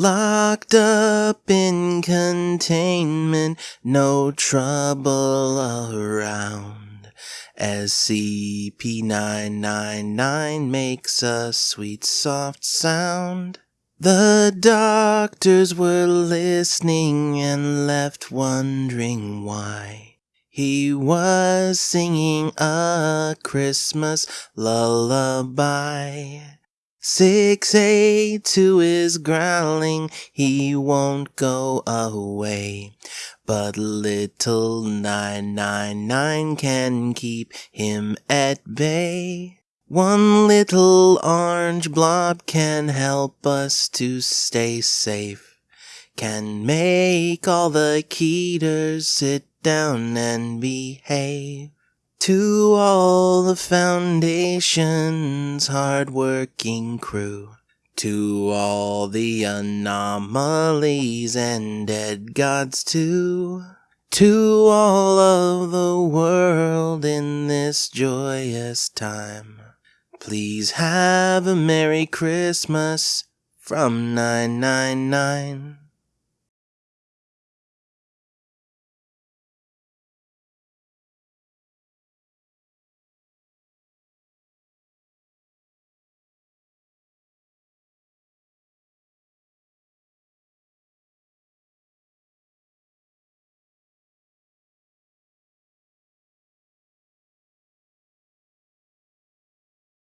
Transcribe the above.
Locked up in containment, no trouble around. SCP-999 makes a sweet soft sound. The doctors were listening and left wondering why. He was singing a Christmas lullaby. Six eight two is growling, he won't go away. But little nine nine nine can keep him at bay. One little orange blob can help us to stay safe. Can make all the Keters sit down and behave. To all the Foundation's hard-working crew, to all the anomalies and dead gods too, to all of the world in this joyous time, please have a Merry Christmas from 999.